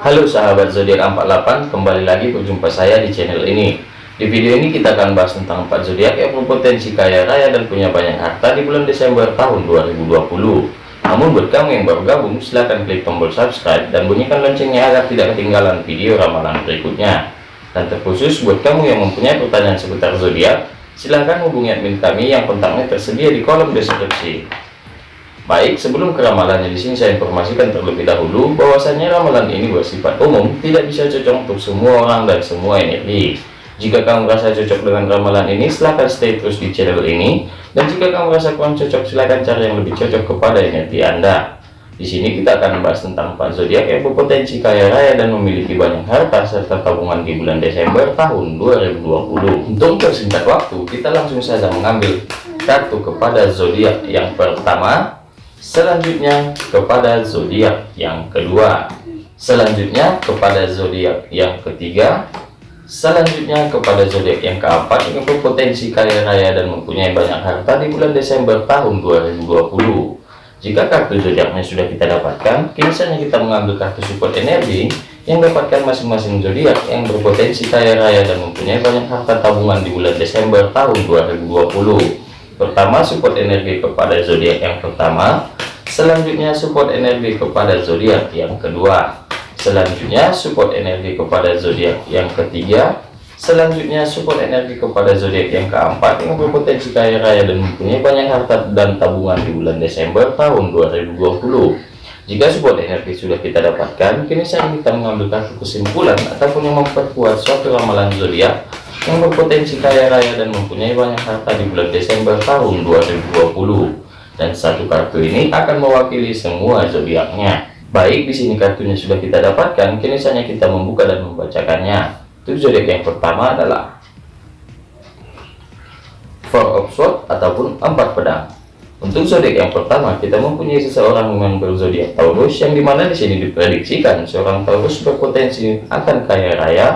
Halo sahabat zodiak 48 kembali lagi berjumpa saya di channel ini. Di video ini kita akan bahas tentang 4 zodiak yang berpotensi kaya raya dan punya banyak harta di bulan Desember tahun 2020 namun buat kamu yang baru gabung silahkan klik tombol subscribe dan bunyikan loncengnya agar tidak ketinggalan video ramalan berikutnya. Dan terkhusus buat kamu yang mempunyai pertanyaan seputar zodiak silahkan hubungi admin kami yang kontaknya tersedia di kolom deskripsi Baik, sebelum ke ramalannya di sini saya informasikan terlebih dahulu bahwasanya ramalan ini bersifat umum, tidak bisa cocok untuk semua orang dan semua energi. Jika kamu merasa cocok dengan ramalan ini, silahkan stay terus di channel ini. Dan jika kamu merasa kurang cocok, silahkan cari yang lebih cocok kepada energi Anda. Di sini kita akan membahas tentang empat zodiak yang berpotensi kaya raya dan memiliki banyak harta serta tabungan di bulan Desember tahun 2020. Untuk persingkat waktu, kita langsung saja mengambil kartu kepada zodiak yang pertama selanjutnya kepada zodiak yang kedua. Selanjutnya kepada zodiak yang ketiga. Selanjutnya kepada zodiak yang keempat yang berpotensi kaya raya dan mempunyai banyak harta di bulan Desember tahun 2020 jika kartu zodiaknya sudah kita dapatkan kini kita mengambil kartu support energi yang dapatkan masing-masing zodiak yang berpotensi kaya raya dan mempunyai banyak harta tabungan di bulan Desember tahun 2020 pertama support energi kepada zodiak yang pertama. Selanjutnya support energi kepada zodiak yang kedua. Selanjutnya support energi kepada zodiak yang ketiga. Selanjutnya support energi kepada zodiak yang keempat yang berpotensi kaya raya dan mempunyai banyak harta dan tabungan di bulan Desember tahun 2020 jika support energi sudah kita dapatkan kini saya kita mengambil kesimpulan ataupun yang memperkuat suatu ramalan zodiak yang berpotensi kaya raya dan mempunyai banyak harta di bulan Desember tahun 2020 dan satu kartu ini akan mewakili semua zodiaknya. Baik di sini kartunya sudah kita dapatkan. Kini saatnya kita membuka dan membacakannya. Untuk zodiak yang pertama adalah Four of Swords ataupun empat pedang. Untuk zodiak yang pertama kita mempunyai seseorang yang berzodiak Taurus yang di mana di sini diprediksikan seorang Taurus berpotensi akan kaya raya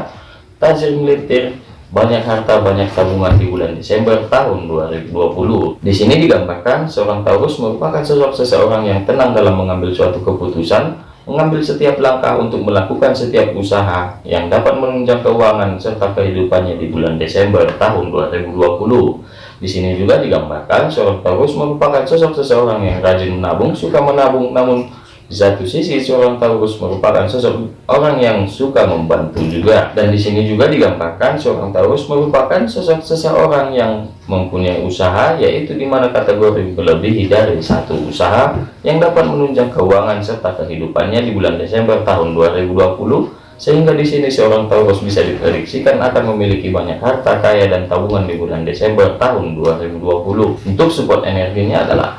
tajir militer banyak harta banyak tabungan di bulan Desember tahun 2020 di sini digambarkan seorang Taurus merupakan sosok seseorang yang tenang dalam mengambil suatu keputusan mengambil setiap langkah untuk melakukan setiap usaha yang dapat menunjang keuangan serta kehidupannya di bulan Desember tahun 2020 di sini juga digambarkan seorang Taurus merupakan sosok seseorang yang rajin menabung suka menabung namun satu sisi, seorang Taurus merupakan sosok orang yang suka membantu juga. Dan di sini juga digambarkan seorang Taurus merupakan sosok seseorang yang mempunyai usaha, yaitu di mana kategori melebihi dari satu usaha yang dapat menunjang keuangan serta kehidupannya di bulan Desember tahun 2020 sehingga di sini seorang Taurus bisa diprediksikan akan memiliki banyak harta kaya dan tabungan di bulan Desember tahun 2020 untuk support energinya adalah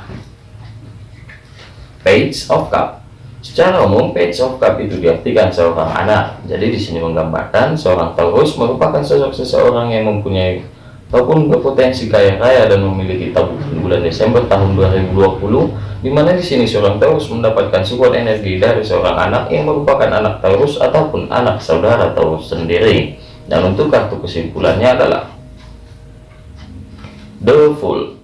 Page of Cup. Secara umum, Page of Cup itu diartikan seorang anak. Jadi di sini menggambarkan seorang Taurus merupakan sosok seseorang yang mempunyai ataupun berpotensi kaya raya dan memiliki tabungan bulan Desember tahun 2020 di mana di sini seorang Taurus mendapatkan support energi dari seorang anak yang merupakan anak Taurus ataupun anak saudara Taurus sendiri dan untuk kartu kesimpulannya adalah The Fool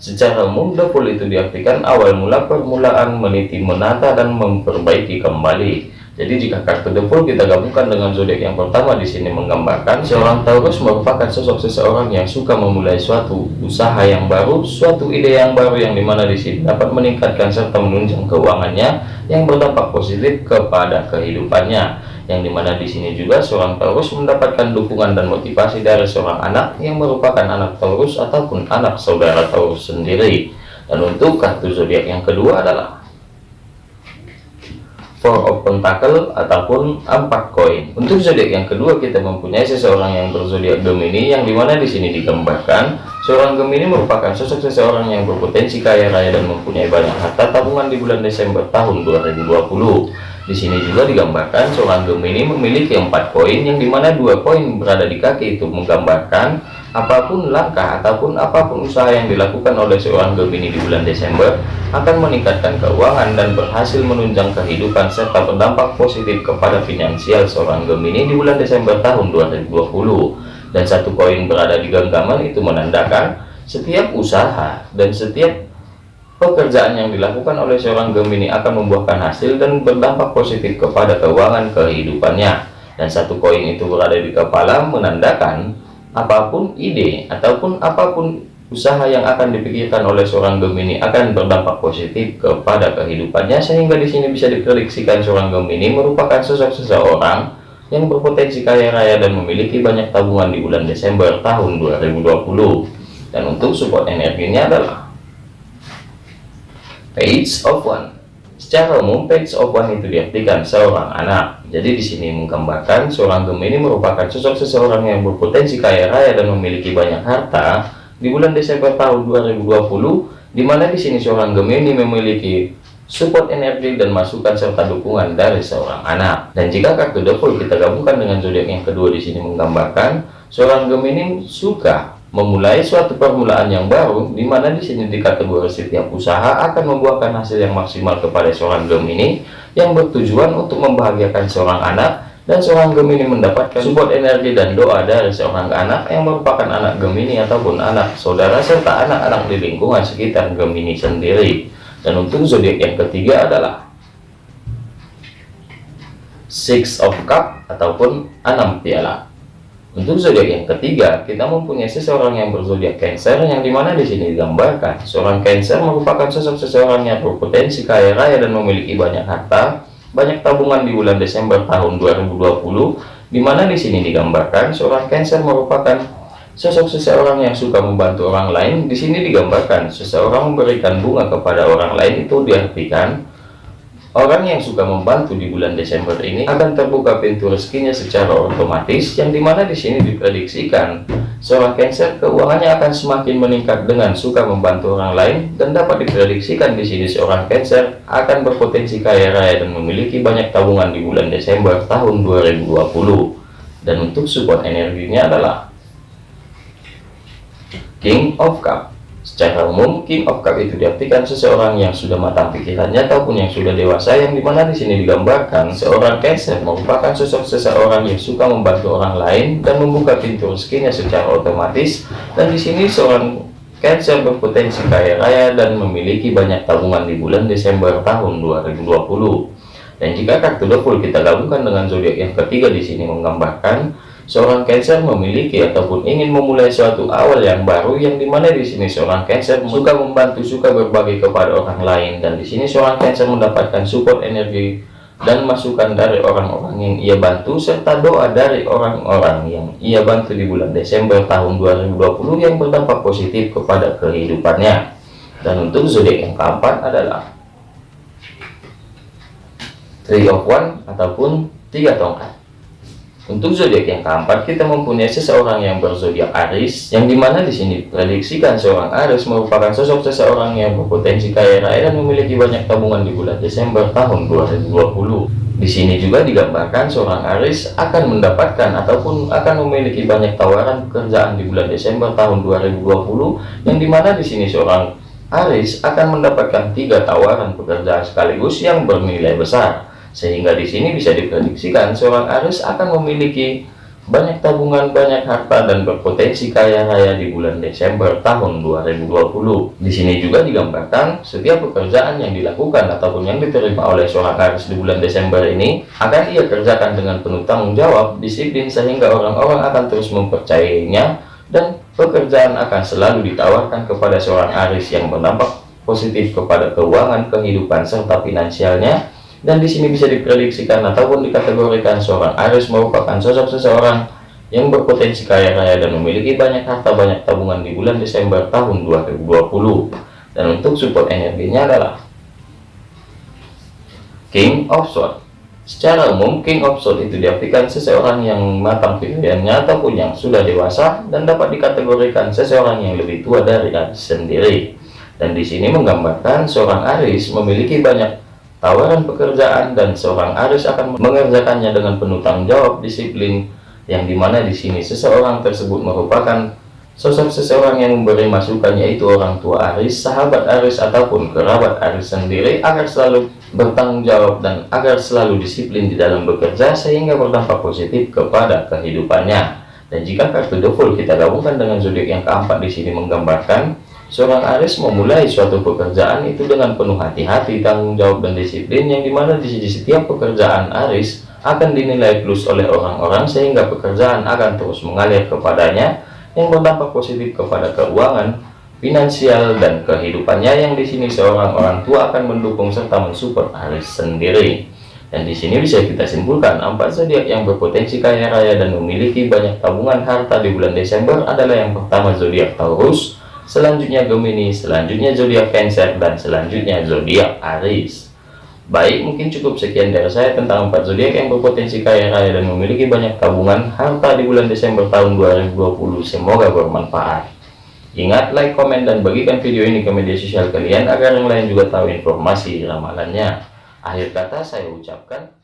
Secara dapur itu diartikan awal mula permulaan meniti menata dan memperbaiki kembali. Jadi jika kartu dapur kita gabungkan dengan zodiak yang pertama di sini menggambarkan seorang Taurus merupakan sosok seseorang yang suka memulai suatu usaha yang baru, suatu ide yang baru yang di mana di sini dapat meningkatkan serta menunjang keuangannya yang berdampak positif kepada kehidupannya yang di mana di sini juga seorang Taurus mendapatkan dukungan dan motivasi dari seorang anak yang merupakan anak Taurus ataupun anak saudara Taurus sendiri dan untuk kartu zodiak yang kedua adalah Four of Pentacle ataupun empat koin. Untuk zodiak yang kedua kita mempunyai seseorang yang berzodiak Gemini yang di mana di sini digambarkan seorang Gemini merupakan sosok seseorang yang berpotensi kaya raya dan mempunyai banyak harta tabungan di bulan Desember tahun 2020. Di sini juga digambarkan seorang Gemini memiliki empat koin yang di mana dua koin berada di kaki itu menggambarkan apa pun langkah ataupun apa pun usaha yang dilakukan oleh seorang Gemini di bulan Desember akan meningkatkan keuangan dan berhasil menunjang kehidupan serta berdampak positif kepada finansial seorang Gemini di bulan Desember tahun 2020 dan satu koin berada di genggaman itu menandakan setiap usaha dan setiap pekerjaan yang dilakukan oleh seorang Gemini akan membuahkan hasil dan berdampak positif kepada keuangan kehidupannya. Dan satu koin itu berada di kepala menandakan apa pun ide ataupun apa pun usaha yang akan dipikirkan oleh seorang Gemini akan berdampak positif kepada kehidupannya sehingga di sini bisa diprediksikan seorang Gemini merupakan sosok seseorang yang berpotensi kaya raya dan memiliki banyak tabungan di bulan Desember tahun 2020 dan untuk support energinya adalah Page of One. Secara umum, Page of One itu diartikan seorang anak. Jadi di sini menggambarkan seorang Gemini merupakan sosok seseorang yang berpotensi kaya raya dan memiliki banyak harta di bulan Desember tahun 2020, di mana di sini seorang Gemini memiliki support energi dan masukan serta dukungan dari seorang anak. Dan jika kartu Fool kita gabungkan dengan zodiak yang kedua di sini menggambarkan seorang Gemini suka memulai suatu permulaan yang baru di mana di sini dikategori setiap usaha akan membuahkan hasil yang maksimal kepada seorang Gemini yang bertujuan untuk membahagiakan seorang anak dan seorang Gemini mendapatkan support energi dan doa dari seorang anak yang merupakan anak Gemini ataupun anak saudara serta anak-anak di lingkungan sekitar Gemini sendiri. Dan untuk zodiak yang ketiga adalah Six of Cup ataupun enam piala untuk zodiak yang ketiga, kita mempunyai seseorang yang berzodiak Cancer yang di mana di sini digambarkan seorang Cancer merupakan sosok seseorang yang berpotensi kaya raya dan memiliki banyak harta, banyak tabungan di bulan Desember tahun 2020, di mana di sini digambarkan seorang Cancer merupakan sosok seseorang yang suka membantu orang lain. Di sini digambarkan seseorang memberikan bunga kepada orang lain itu diartikan Orang yang suka membantu di bulan Desember ini akan terbuka pintu rezekinya secara otomatis yang di mana di sini diprediksikan seorang Cancer keuangannya akan semakin meningkat dengan suka membantu orang lain dan dapat diprediksikan di sini seorang Cancer akan berpotensi kaya raya dan memiliki banyak tabungan di bulan Desember tahun 2020 dan untuk support energinya adalah King of Cup Secara umum, King of Cup itu diartikan seseorang yang sudah matang pikirannya ataupun yang sudah dewasa yang di mana di sini digambarkan seorang Cancer merupakan sosok seseorang yang suka membantu orang lain dan membuka pintu rezekinya secara otomatis dan di sini seorang Cancer berpotensi kaya raya dan memiliki banyak tabungan di bulan Desember tahun 2020. Dan jika kartu The kita gabungkan dengan zodiak yang ketiga di sini menggambarkan Seorang Cancer memiliki ataupun ingin memulai suatu awal yang baru yang di mana di sini seorang Cancer suka membantu, suka berbagi kepada orang lain dan di sini seorang Cancer mendapatkan support energi dan masukan dari orang-orang yang ia bantu serta doa dari orang-orang yang ia bantu di bulan Desember tahun 2020 yang berdampak positif kepada kehidupannya. Dan untuk zodiak yang keempat adalah Three of One ataupun tiga tongkat. Untuk zodiak yang keempat, kita mempunyai seseorang yang berzodiak Aries, yang di mana di sini prediksikan seorang Aries merupakan sosok seseorang yang berpotensi kaya raya dan memiliki banyak tabungan di bulan Desember tahun 2020. Di sini juga digambarkan seorang Aries akan mendapatkan ataupun akan memiliki banyak tawaran pekerjaan di bulan Desember tahun 2020, yang di mana di sini seorang Aries akan mendapatkan tiga tawaran pekerjaan sekaligus yang bernilai besar sehingga di sini bisa diprediksikan seorang Aries akan memiliki banyak tabungan, banyak harta, dan berpotensi kaya raya di bulan Desember tahun 2020. Di sini juga digambarkan setiap pekerjaan yang dilakukan ataupun yang diterima oleh seorang Aries di bulan Desember ini akan ia kerjakan dengan penuh tanggung jawab, disiplin, sehingga orang-orang akan terus mempercayainya dan pekerjaan akan selalu ditawarkan kepada seorang Aries yang berdampak positif kepada keuangan, kehidupan, serta finansialnya dan di sini bisa diprediksikan ataupun dikategorikan seorang Aries merupakan sosok seseorang yang berpotensi kaya raya dan memiliki banyak harta banyak tabungan di bulan Desember tahun 2020 dan untuk support energinya adalah King of Swords. Secara umum King of Swords itu diartikan seseorang yang matang pikirannya ataupun yang sudah dewasa dan dapat dikategorikan seseorang yang lebih tua dari Aries sendiri. Dan di sini menggambarkan seorang Aries memiliki banyak tawaran pekerjaan dan seorang Aris akan mengerjakannya dengan penuh tanggung jawab disiplin yang di mana di sini seseorang tersebut merupakan sosok seseorang yang memberi masukan yaitu orang tua Aris, sahabat Aris ataupun kerabat Aris sendiri agar selalu bertanggung jawab dan agar selalu disiplin di dalam bekerja sehingga berdampak positif kepada kehidupannya. Dan jika kartu The kita gabungkan dengan zodiak yang keempat di sini menggambarkan Seorang Aris memulai suatu pekerjaan itu dengan penuh hati-hati, tanggung jawab dan disiplin yang di mana di setiap pekerjaan Aris akan dinilai plus oleh orang-orang sehingga pekerjaan akan terus mengalir kepadanya yang berdampak positif kepada keuangan, finansial dan kehidupannya yang di sini seorang orang tua akan mendukung serta mensupport Aris sendiri. Dan di sini bisa kita simpulkan empat zodiak yang berpotensi kaya raya dan memiliki banyak tabungan harta di bulan Desember adalah yang pertama zodiak Taurus, selanjutnya Gemini, selanjutnya zodiak Cancer, dan selanjutnya zodiak Aries. Baik, mungkin cukup sekian dari saya tentang empat zodiak yang berpotensi kaya raya dan memiliki banyak tabungan harta di bulan Desember tahun 2020. Semoga bermanfaat. Ingat, like, komen, dan bagikan video ini ke media sosial kalian agar yang lain juga tahu informasi ramalannya. Akhir kata saya ucapkan